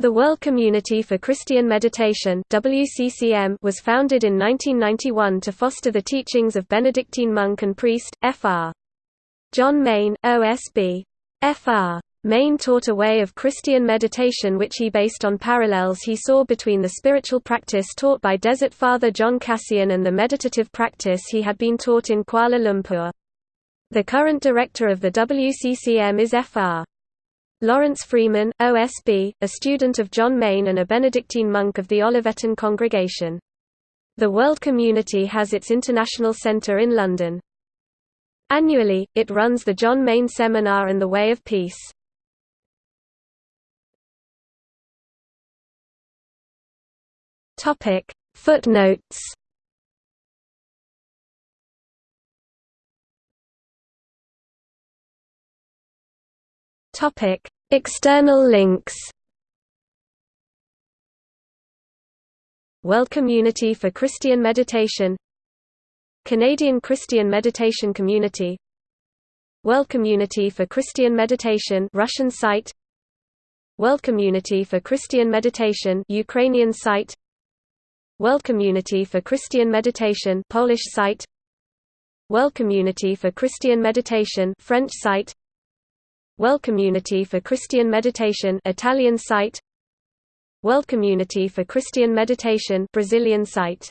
The World Community for Christian Meditation WCCM was founded in 1991 to foster the teachings of Benedictine monk and priest, Fr. John Main, OSB. Fr. Main taught a way of Christian meditation which he based on parallels he saw between the spiritual practice taught by Desert Father John Cassian and the meditative practice he had been taught in Kuala Lumpur. The current director of the WCCM is Fr. Laurence Freeman, OSB, a student of John Main and a Benedictine monk of the Olivetan congregation. The World Community has its international centre in London. Annually, it runs the John Main Seminar and the Way of Peace. Footnotes Topic: External links. World Community for Christian Meditation. Canadian Christian Meditation Community. World Community for Christian Meditation Russian site. World Community for Christian Meditation Ukrainian site. World Community for Christian Meditation Polish site. World Community for Christian Meditation French site World Community for Christian Meditation Italian site. World Community for Christian Meditation Brazilian site